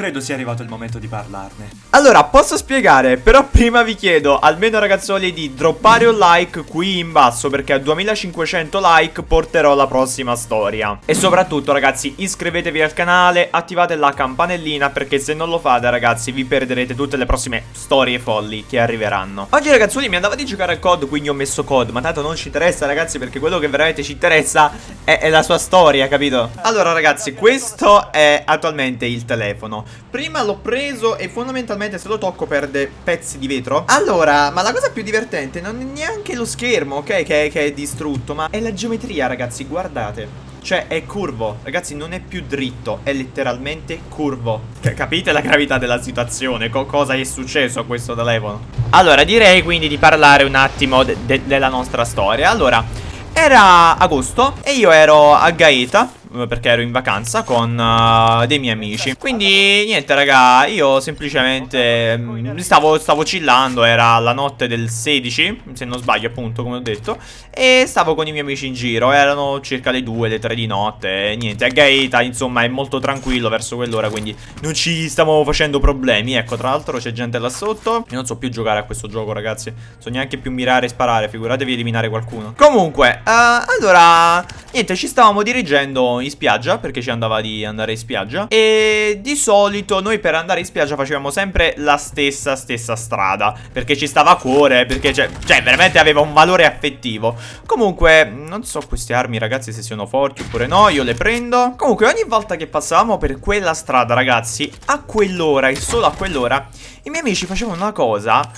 credo sia arrivato il momento di parlarne. Allora, posso spiegare, però prima vi chiedo, almeno ragazzoli, di droppare un like qui in basso, perché a 2500 like porterò la prossima storia. E soprattutto, ragazzi, iscrivetevi al canale, attivate la campanellina, perché se non lo fate, ragazzi, vi perderete tutte le prossime storie folli che arriveranno. Oggi, ragazzoli, mi andava di giocare al COD, quindi ho messo COD, ma tanto non ci interessa, ragazzi, perché quello che veramente ci interessa è, è la sua storia, capito? Allora, ragazzi, questo è attualmente il telefono. Prima l'ho preso e fondamentalmente se lo tocco perde pezzi di vetro. Allora, ma la cosa più divertente non è neanche lo schermo, ok, che, che è distrutto, ma è la geometria, ragazzi, guardate. Cioè è curvo. Ragazzi non è più dritto È letteralmente curvo. C Capite la gravità della situazione? Co Cosa è successo a questo telefono? Allora direi quindi di parlare un attimo de de Della nostra storia. Allora Era agosto E io ero a Gaeta perché ero in vacanza con uh, dei miei amici. Quindi niente raga Io semplicemente mh, mm, stavo, stavo chillando Era la notte del 16 Se non sbaglio appunto come ho detto E stavo con i miei amici in giro. Erano circa le 2, le 3 di notte e Niente, a Gaeta insomma è molto tranquillo verso quell'ora Quindi non ci stiamo facendo problemi. Ecco tra l'altro c'è gente là sotto. Io non so più giocare a questo gioco ragazzi. So neanche più mirare e sparare Figuratevi eliminare qualcuno. Comunque uh, Allora Niente ci stavamo dirigendo in spiaggia perché ci andava di andare in spiaggia. E di solito noi per andare in spiaggia facevamo sempre la stessa stessa strada perché ci stava a cuore perché cioè, cioè veramente aveva un valore affettivo. Comunque non so queste armi ragazzi se siano forti oppure no io le prendo. Comunque ogni volta che passavamo per quella strada ragazzi a quell'ora e solo a quell'ora i miei amici facevano una cosa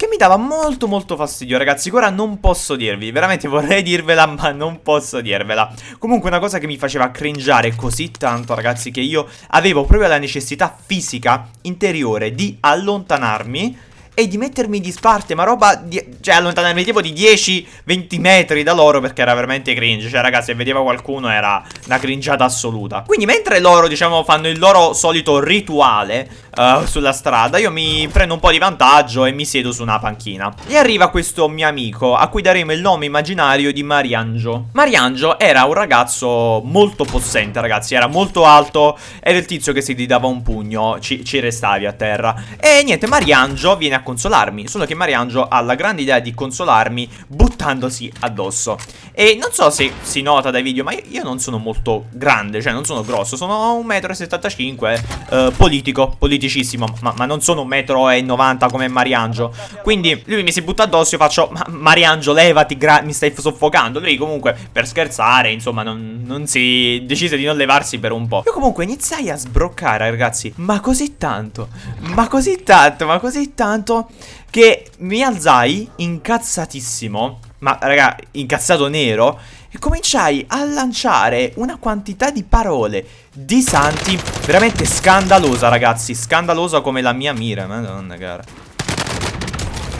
che mi dava molto molto fastidio ragazzi. Ora non posso dirvi Veramente vorrei dirvela ma non posso dirvela. Comunque una cosa che mi faceva cringiare così tanto ragazzi Che io avevo proprio la necessità fisica interiore di allontanarmi e di mettermi di sparte, ma roba di, Cioè allontanarmi tipo di 10-20 metri da loro perché era veramente cringe. Cioè ragazzi se vedeva qualcuno era una cringiata assoluta. Quindi mentre loro diciamo fanno il loro solito rituale uh, sulla strada Io mi prendo un po' di vantaggio e mi siedo su una panchina. E arriva questo mio amico a cui daremo il nome immaginario di Mariangio. Mariangio era un ragazzo molto possente ragazzi Era molto alto, era il tizio che se ti dava un pugno ci, ci restavi a terra. E niente Mariangio viene a consolarmi Solo che Mariangio ha la grande idea di consolarmi buttandosi addosso. E non so se si nota dai video ma io non sono molto grande Cioè non sono grosso, sono 1,75 m eh, Politico, politico politicissimo ma, ma, non sono un metro e 90 come Mariangio Quindi lui mi si butta addosso e faccio Ma Mariangio levati mi stai soffocando. Lui comunque per scherzare insomma non, non, si decise di non levarsi per un po' Io comunque iniziai a sbroccare ragazzi. Ma così tanto Ma così tanto Ma così tanto Che mi alzai incazzatissimo Ma raga incazzato nero e cominciai a lanciare una quantità di parole di santi veramente scandalosa ragazzi, scandalosa come la mia mira, madonna cara.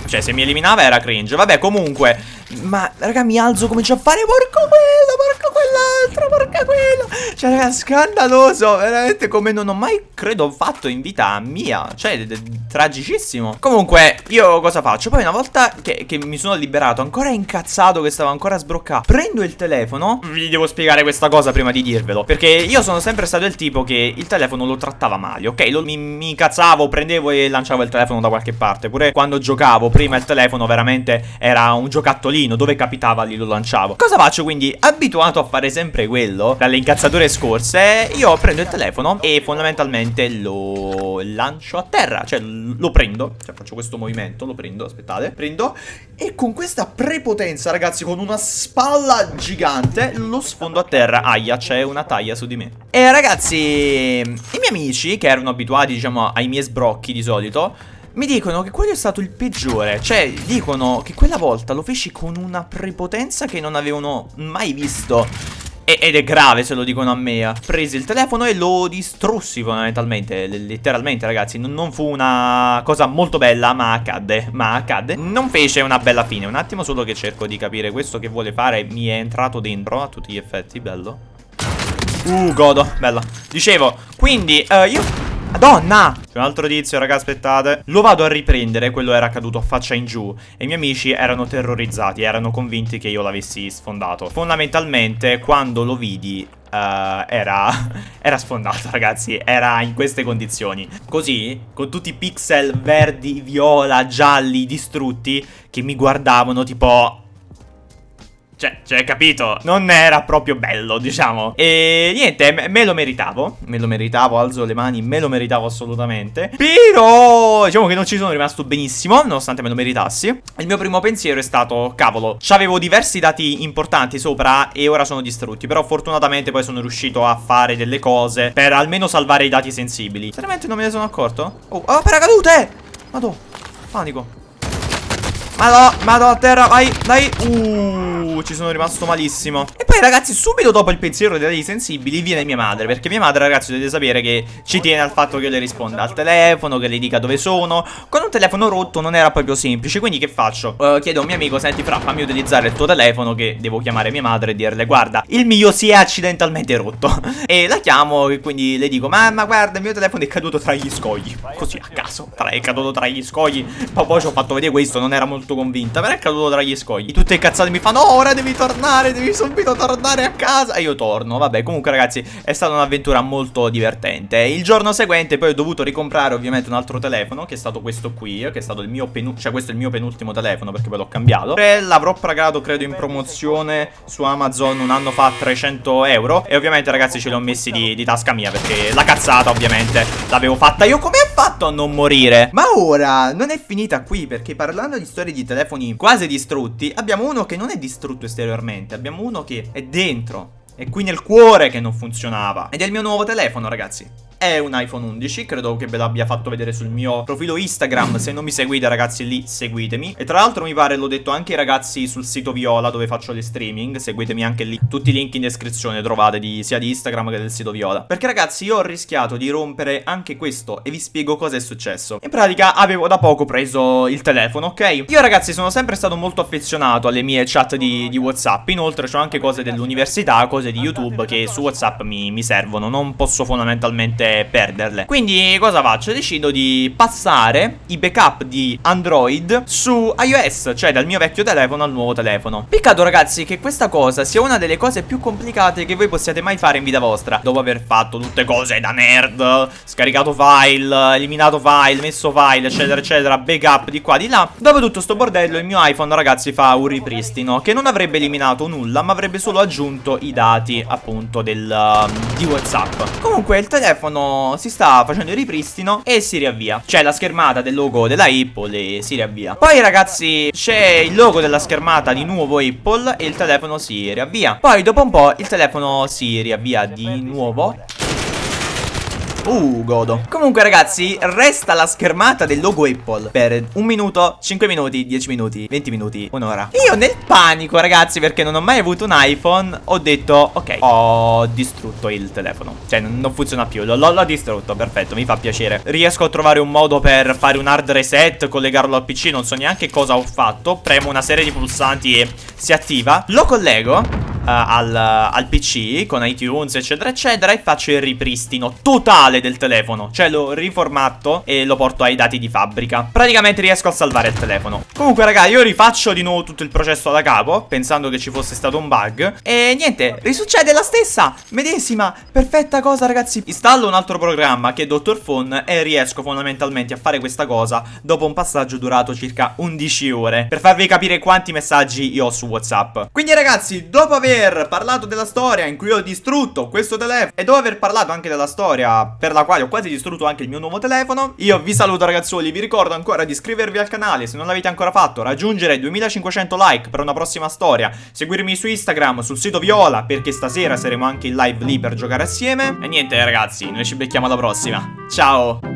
Cioè se mi eliminava era cringe, vabbè comunque, ma raga mi alzo, comincio a fare porco quello, porco quell'altro, porca quello. Cioè raga scandaloso, veramente come non ho mai credo fatto in vita mia, cioè tragicissimo. Comunque io cosa faccio? Poi una volta che, che mi sono liberato, ancora incazzato che stavo ancora sbroccato, prendo il telefono, vi devo spiegare questa cosa prima di dirvelo, perché io sono sempre stato il tipo che il telefono lo trattava male, ok? Lo, mi, mi incazzavo, prendevo e lanciavo il telefono da qualche parte, pure quando giocavo prima il telefono veramente era un giocattolino pallino, dove capitava lì lo lanciavo. Cosa faccio quindi? Abituato a fare sempre quello, dalle incazzature scorse, io prendo il telefono e fondamentalmente lo lancio a terra, cioè lo prendo, cioè faccio questo movimento, lo prendo, aspettate, prendo e con questa prepotenza ragazzi, con una spalla gigante, lo sfondo a terra. Aia, c'è una taglia su di me. E ragazzi, i miei amici che erano abituati diciamo ai miei sbrocchi di solito mi dicono che quello è stato il peggiore Cioè dicono che quella volta lo feci con una prepotenza che non avevano mai visto. Ed è grave se lo dicono a me Presi il telefono e lo distrussi fondamentalmente Letteralmente ragazzi. Non fu una cosa molto bella ma accadde Ma accadde. Non fece una bella fine. Un attimo solo che cerco di capire Questo che vuole fare. Mi è entrato dentro A tutti gli effetti Bello. Uh godo Bella Dicevo Quindi uh, io Madonna! C'è un altro tizio, raga, aspettate. Lo vado a riprendere, quello era caduto a faccia in giù. E i miei amici erano terrorizzati, erano convinti che io l'avessi sfondato. Fondamentalmente, quando lo vidi, uh, era, era sfondato ragazzi, era in queste condizioni. Così, con tutti i pixel verdi, viola, gialli, distrutti, che mi guardavano tipo... Cioè, cioè, capito? Non era proprio bello, diciamo. E niente, me, lo meritavo. Me lo meritavo, alzo le mani, me lo meritavo assolutamente. Però, diciamo che non ci sono rimasto benissimo, nonostante me lo meritassi. Il mio primo pensiero è stato, cavolo, c'avevo diversi dati importanti sopra e ora sono distrutti. Però fortunatamente poi sono riuscito a fare delle cose per almeno salvare i dati sensibili. Seriamente non me ne sono accorto? Oh, oh paracadute! Madò, panico. Madò, madò a terra, vai, dai Uh, ci sono rimasto malissimo. E poi ragazzi, subito dopo il pensiero dei sensibili Viene mia madre, perché mia madre ragazzi dovete sapere che Ci tiene al fatto che io le risponda al telefono Che le dica dove sono. Con un telefono rotto non era proprio semplice Quindi che faccio? Uh, chiedo a un mio amico, senti fra, fammi utilizzare il tuo telefono Che devo chiamare mia madre e dirle Guarda, il mio si è accidentalmente rotto E la chiamo e quindi le dico Mamma guarda, il mio telefono è caduto tra gli scogli Così a caso, tra, è caduto tra gli scogli. Poi, poi ci ho fatto vedere questo, non era molto convinta Però è caduto tra gli scogli. Tutte incazzate mi fanno oh, ora devi tornare Devi subito tornare a casa. E io torno Vabbè comunque ragazzi È stata un'avventura molto divertente. Il giorno seguente poi ho dovuto ricomprare ovviamente un altro telefono Che è stato questo qui Che è stato il mio penultimo Cioè questo è il mio penultimo telefono Perché poi l'ho cambiato. L'avrò pagato credo in promozione Su Amazon un anno fa a 300 euro. E ovviamente ragazzi ce li ho messi di, di tasca mia Perché la cazzata ovviamente L'avevo fatta io. Come fatto a non morire? Ma ora non è finita qui Perché parlando di storie di telefoni quasi distrutti, abbiamo uno che non è distrutto esteriormente, abbiamo uno che è dentro, è qui nel cuore che non funzionava. Ed è il mio nuovo telefono, ragazzi è un iPhone 11 Credo che ve l'abbia fatto vedere sul mio profilo Instagram Se non mi seguite ragazzi lì seguitemi. E tra l'altro mi pare l'ho detto anche ai ragazzi sul sito Viola Dove faccio le streaming Seguitemi anche lì. Tutti i link in descrizione trovate di, sia di Instagram che del sito Viola. Perché ragazzi io ho rischiato di rompere anche questo E vi spiego cosa è successo. In pratica avevo da poco preso il telefono ok? Io ragazzi sono sempre stato molto affezionato alle mie chat di, di Whatsapp. Inoltre ho anche cose dell'università Cose di YouTube che su Whatsapp mi, mi servono. Non posso fondamentalmente perderle. Quindi cosa faccio? Decido di passare i backup di Android su iOS Cioè dal mio vecchio telefono al nuovo telefono. Peccato ragazzi che questa cosa sia una delle cose più complicate che voi possiate mai fare in vita vostra. Dopo aver fatto tutte cose da nerd Scaricato file, eliminato file, messo file eccetera eccetera Backup di qua di là Dopo tutto sto bordello il mio iPhone ragazzi fa un ripristino Che non avrebbe eliminato nulla ma avrebbe solo aggiunto i dati appunto del, uh, di Whatsapp. Comunque il telefono telefono si sta facendo il ripristino e si riavvia. C'è la schermata del logo della Apple e si riavvia. Poi ragazzi c'è il logo della schermata di nuovo Apple e il telefono si riavvia. Poi dopo un po' il telefono si riavvia di nuovo Uh, godo. Comunque ragazzi, resta la schermata del logo Apple Per un minuto, 5 minuti, 10 minuti, 20 minuti, un'ora. Io nel panico ragazzi, perché non ho mai avuto un iPhone Ho detto, ok, ho distrutto il telefono. Cioè, non funziona più, l'ho distrutto, perfetto, mi fa piacere. Riesco a trovare un modo per fare un hard reset, collegarlo al PC Non so neanche cosa ho fatto. Premo una serie di pulsanti e si attiva. Lo collego al, al, PC con iTunes eccetera eccetera e faccio il ripristino totale del telefono. Cioè lo riformatto e lo porto ai dati di fabbrica. Praticamente riesco a salvare il telefono. Comunque raga io rifaccio di nuovo tutto il processo da capo Pensando che ci fosse stato un bug. E niente risuccede la stessa Medesima perfetta cosa ragazzi. Installo un altro programma che è Dr. Phone E riesco fondamentalmente a fare questa cosa Dopo un passaggio durato circa 11 ore Per farvi capire quanti messaggi io ho su Whatsapp. Quindi ragazzi dopo aver aver parlato della storia in cui ho distrutto questo telefono e dopo aver parlato anche della storia per la quale ho quasi distrutto anche il mio nuovo telefono, io vi saluto ragazzuoli, vi ricordo ancora di iscrivervi al canale se non l'avete ancora fatto, raggiungere 2500 like per una prossima storia, seguirmi su Instagram, sul sito Viola, perché stasera saremo anche in live lì per giocare assieme. E niente ragazzi, noi ci becchiamo alla prossima. Ciao!